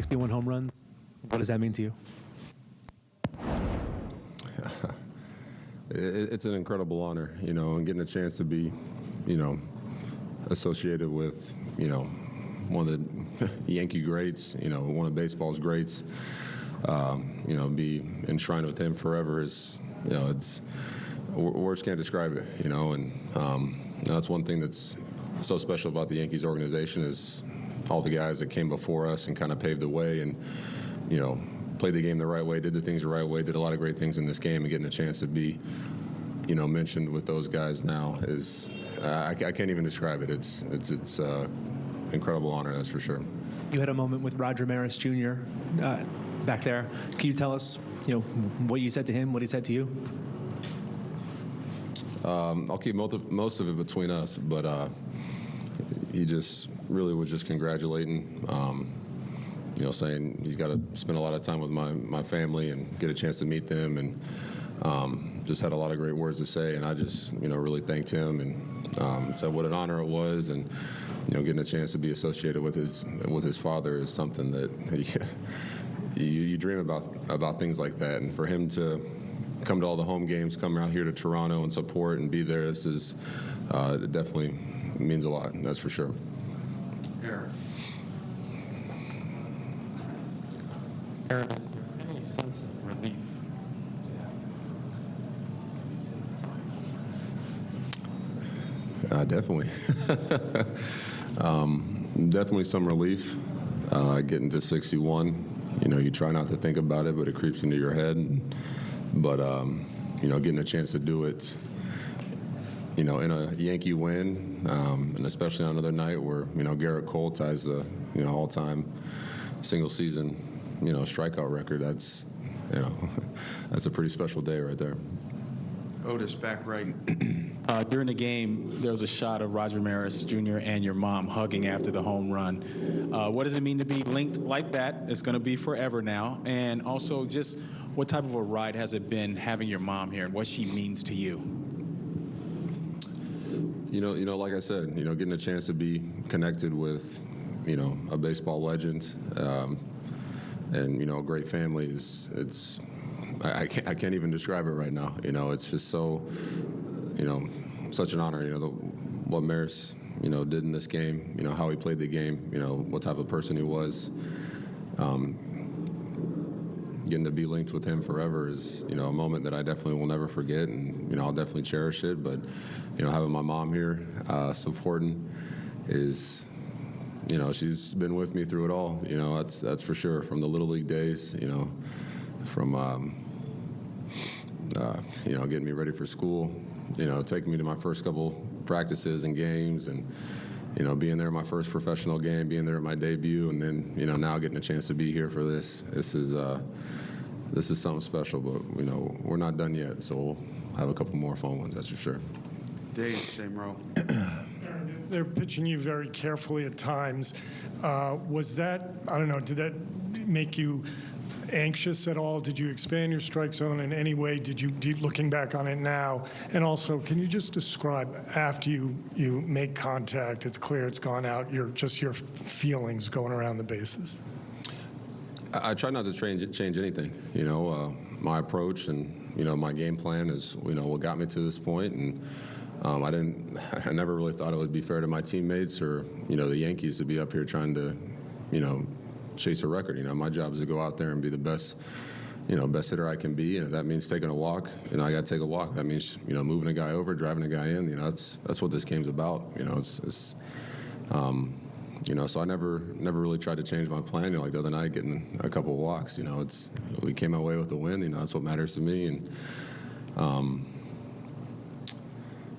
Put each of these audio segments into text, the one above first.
61 home runs. What does that mean to you? It's an incredible honor, you know, and getting a chance to be, you know, associated with, you know, one of the Yankee greats, you know, one of baseball's greats, um, you know, be enshrined with him forever is, you know, it's, words can't describe it, you know, and um, that's one thing that's so special about the Yankees organization is all the guys that came before us and kind of paved the way and, you know, played the game the right way, did the things the right way, did a lot of great things in this game, and getting a chance to be, you know, mentioned with those guys now is I, I can't even describe it. It's it's it's uh, incredible honor, that's for sure. You had a moment with Roger Maris Jr. Uh, back there. Can you tell us, you know, what you said to him, what he said to you? Um, I'll keep most of, most of it between us, but uh, he just really was just congratulating. Um, you know, saying he's got to spend a lot of time with my, my family and get a chance to meet them, and um, just had a lot of great words to say. And I just, you know, really thanked him and um, said what an honor it was, and you know, getting a chance to be associated with his with his father is something that you, you dream about about things like that, and for him to come to all the home games, come out here to Toronto and support and be there, this is uh, definitely means a lot. That's for sure. Aaron. Aaron, is there any sense of relief? Uh, definitely. um, definitely some relief uh, getting to 61. You know, you try not to think about it, but it creeps into your head. And, but, um, you know, getting a chance to do it, you know, in a Yankee win, um, and especially on another night where, you know, Gerrit Cole ties the, you know, all-time single season, you know, strikeout record, that's, you know, that's a pretty special day right there. Otis back right. Uh, during the game, there was a shot of Roger Maris Jr. and your mom hugging after the home run. Uh, what does it mean to be linked like that? It's going to be forever now. And also, just what type of a ride has it been having your mom here and what she means to you? You know, you know, like I said, you know, getting a chance to be connected with, you know, a baseball legend, um, and you know, a great family is it's. I, I can't I can't even describe it right now. You know, it's just so, you know, such an honor. You know, the, what Maris, you know, did in this game. You know, how he played the game. You know, what type of person he was. Um, getting to be linked with him forever is you know a moment that I definitely will never forget, and you know I'll definitely cherish it. But you know having my mom here uh, supporting is you know she's been with me through it all. You know that's that's for sure from the little league days. You know from um, uh, you know getting me ready for school. You know taking me to my first couple practices and games and you know, being there at my first professional game, being there at my debut, and then you know now getting a chance to be here for this. This is uh, this is something special, but you know we're not done yet, so we'll have a couple more fun ones, that's for sure. Dave, same row. They're pitching you very carefully at times. Uh, Was that, I don't know, did that make you anxious at all? Did you expand your strike zone in any way? Did you, you- looking back on it now? And also, can you just describe, after you, you make contact, it's clear it's gone out, your, just your feelings going around the bases? I, I try not to change change anything. You know, uh, my approach and you know my game plan is you know what got me to this point, and um, I didn't. I never really thought it would be fair to my teammates or you know the Yankees to be up here trying to, you know, chase a record. You know, my job is to go out there and be the best. You know, best hitter I can be, and if that means taking a walk, you know, I got to take a walk. That means you know moving a guy over, driving a guy in. You know, that's that's what this game's about. You know, it's, it's um, you know, so I never never really tried to change my plan. You know, like the other night, getting a couple of walks. You know, it's we came away with the win. You know, that's what matters to me. And um,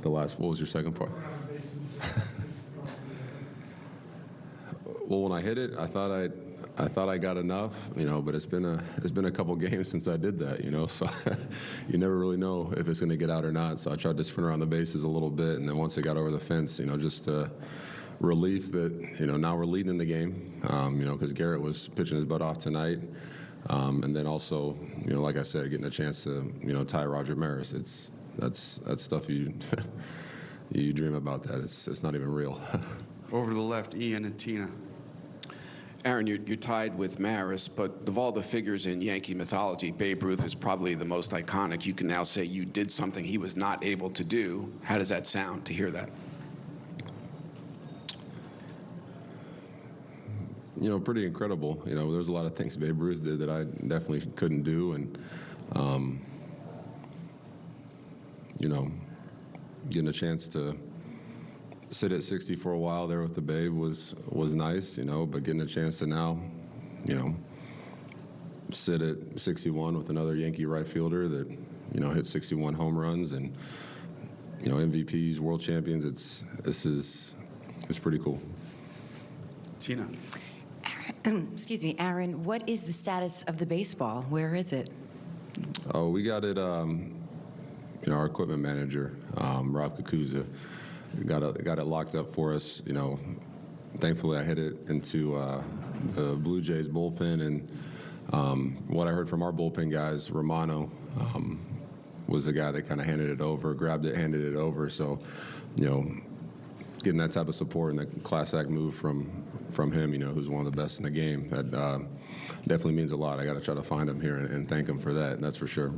the last, what was your second part? Well, when I hit it, I thought I, I thought I got enough, you know. But it's been a, it's been a couple games since I did that, you know. So you never really know if it's going to get out or not. So I tried to sprint around the bases a little bit, and then once it got over the fence, you know, just uh, relief that you know now we're leading in the game, um, you know, because Gerrit was pitching his butt off tonight, um, and then also, you know, like I said, getting a chance to you know tie Roger Maris. It's that's that's stuff you you dream about. That it's it's not even real. Over to the left, Ian and Tina. Aaron, you're, you're tied with Maris, but of all the figures in Yankee mythology, Babe Ruth is probably the most iconic. You can now say you did something he was not able to do. How does that sound to hear that? you know, pretty incredible. You know, there's a lot of things Babe Ruth did that I definitely couldn't do, and um, you know, getting a chance to sit at 60 for a while there with the Babe was was nice. You know, but getting a chance to now, you know, sit at 61 with another Yankee right fielder that you know hit 61 home runs and you know MVPs, world champions. It's this is it's pretty cool. Tina? Excuse me, Aaron, what is the status of the baseball? Where is it? Oh, we got it. Um, you know, our equipment manager, um, Rob Cucuzza, got it, got it locked up for us. You know, thankfully I hit it into uh, the Blue Jays bullpen, and um, what I heard from our bullpen guys, Romano um, was the guy that kind of handed it over, grabbed it, handed it over. So, you know, getting that type of support and that class act move from from him, you know, who's one of the best in the game, that uh, definitely means a lot. I got to try to find him here and, and thank him for that. That's for sure.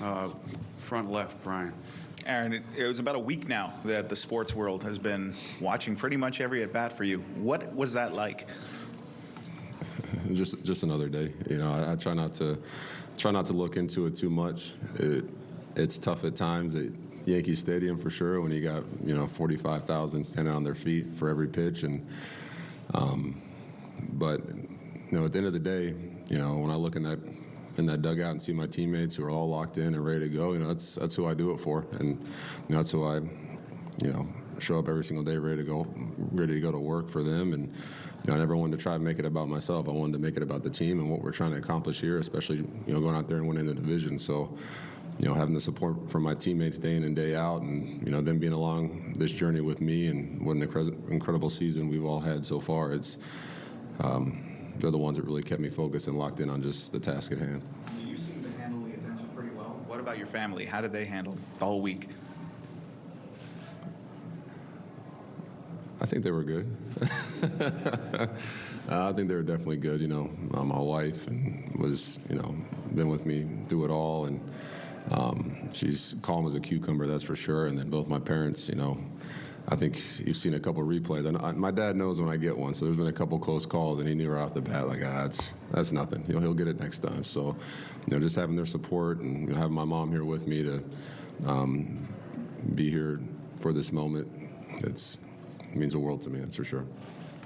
Uh, Front left, Brian. Aaron, it, it was about a week now that the sports world has been watching pretty much every at bat for you. What was that like? just just another day. You know, I, I try not to try not to look into it too much. It, it's tough at times at Yankee Stadium for sure when you got you know 45,000 standing on their feet for every pitch, and um, but you know at the end of the day, you know when I look in that in that dugout and see my teammates who are all locked in and ready to go, you know that's that's who I do it for, and you know, that's who I you know show up every single day ready to go ready to go to work for them and you know, I never wanted to try to make it about myself. I wanted to make it about the team and what we're trying to accomplish here, especially you know going out there and winning the division. So, you know, having the support from my teammates day in and day out, and you know them being along this journey with me, and what an incre- incredible season we've all had so far. It's um, they're the ones that really kept me focused and locked in on just the task at hand. You seem to handle the attention pretty well. What about your family? How did they handle the whole week? I think they were good. I think they were definitely good. You know, uh, my wife and was you know been with me through it all, and um, she's calm as a cucumber, that's for sure. And then both my parents, you know, I think you've seen a couple replays. And I, my dad knows when I get one, so there's been a couple close calls, and he knew right off the bat, like, ah, that's that's nothing. He'll he'll get it next time. So, you know, just having their support and you know, having my mom here with me to um, be here for this moment, it's it means the world to me. That's for sure.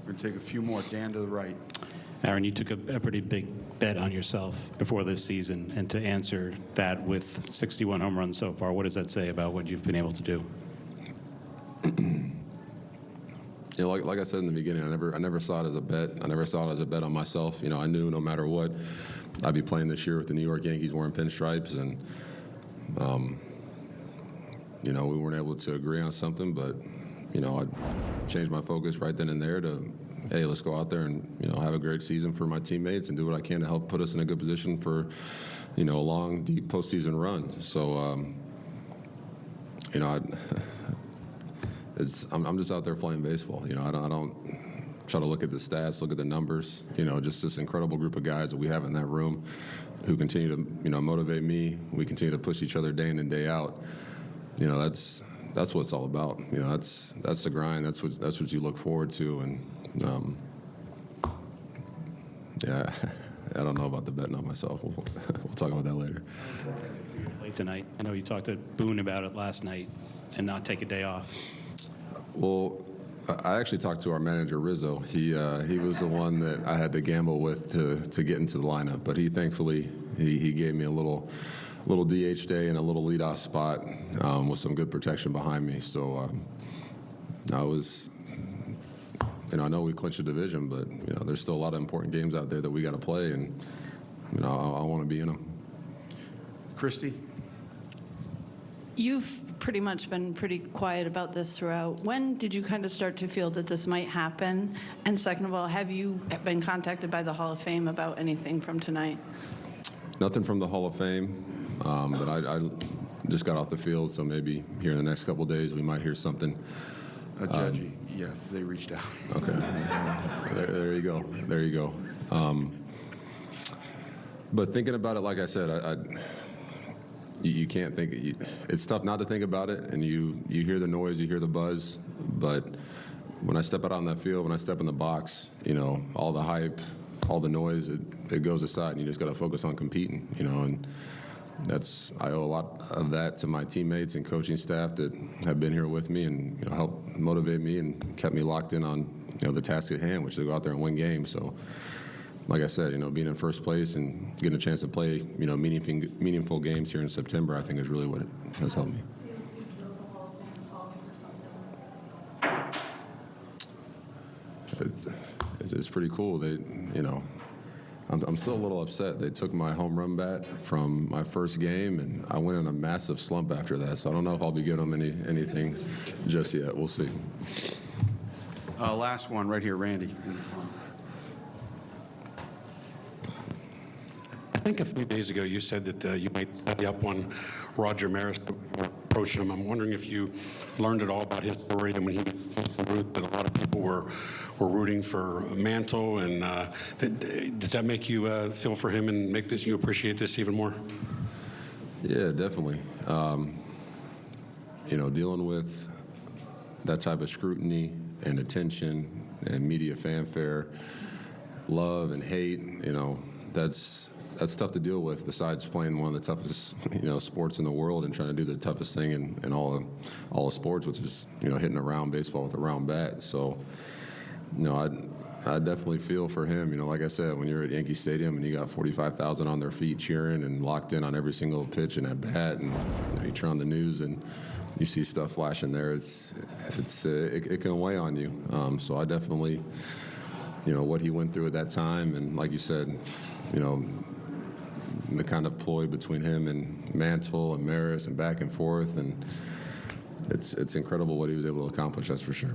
We're going to take a few more. Dan to the right. Aaron, you took a, a pretty big bet on yourself before this season, and to answer that with 61 home runs so far, what does that say about what you've been able to do? You know, like, like I said in the beginning, I never, I never saw it as a bet. I never saw it as a bet on myself. You know, I knew no matter what, I'd be playing this year with the New York Yankees wearing pinstripes, and um, you know, we weren't able to agree on something. But you know, I changed my focus right then and there to, hey, let's go out there and you know have a great season for my teammates and do what I can to help put us in a good position for, you know, a long, deep postseason run. So, um, you know, I. it's I'm, I'm just out there playing baseball. You know, I don't, I don't try to look at the stats, look at the numbers. You know, just this incredible group of guys that we have in that room, who continue to you know motivate me. We continue to push each other day in and day out. You know, that's that's what it's all about. You know, that's that's the grind. That's what that's what you look forward to. And um, yeah, I don't know about the betting on myself. We'll, we'll talk about that later. Late tonight. I know you talked to Boone about it last night, and not take a day off. Well, I I actually talked to our manager Rizzo. He uh, he was the one that I had to gamble with to to get into the lineup, but he thankfully he, he gave me a little little DH day and a little leadoff spot um, with some good protection behind me. So um, I was. You know, I know we clinched the division, but you know, there's still a lot of important games out there that we got to play, and you know, I, I want to be in them. Christie? You've pretty much been pretty quiet about this throughout. When did you kind of start to feel that this might happen? And second of all, have you been contacted by the Hall of Fame about anything from tonight? Nothing from the Hall of Fame, um, but I, I just got off the field, so maybe here in the next couple days we might hear something. Uh, Judgy, Yeah, they reached out. Okay. There, there you go. There you go. Um, but thinking about it, like I said, I, I you, you can't think. You, it's tough not to think about it, and you you hear the noise, you hear the buzz, but when I step out on that field, when I step in the box, you know, all the hype, all the noise, it, it goes aside, and you just got to focus on competing, you know, and that's I owe a lot of that to my teammates and coaching staff that have been here with me and you know helped motivate me and kept me locked in on you know the task at hand, which is to go out there and win games. So, like I said, you know, being in first place and getting a chance to play you know meaningful meaningful games here in September, I think is really what it has helped me. It's, it's, it's pretty cool. They, you know, I'm, I'm still a little upset. They took my home run bat from my first game, and I went in a massive slump after that. So I don't know if I'll be giving them any anything just yet. We'll see. Uh, Last one, right here, Randy. in the front. I think a few days ago you said that uh, you might study up on Roger Maris approaching him. I'm wondering if you learned at all about his story and when he was Ruth that a lot of people were were rooting for Mantle, and uh, did, that make you uh, feel for him and make this you appreciate this even more? Yeah, definitely. Um, you know, dealing with that type of scrutiny and attention and media fanfare, love and hate, you know, that's that's tough to deal with. Besides playing one of the toughest, you know, sports in the world and trying to do the toughest thing in, in all of, all of sports, which is you know hitting a round baseball with a round bat. So, you know, I I definitely feel for him. You know, like I said, when you're at Yankee Stadium and you got 45,000 on their feet cheering and locked in on every single pitch and at bat, and you, know, you turn on the news and you see stuff flashing there, it's it's uh, it, it can weigh on you. Um, so I definitely, you know, what he went through at that time, and like you said, you know, the kind of ploy between him and Mantle and Maris and back and forth, and it's it's incredible what he was able to accomplish. That's for sure.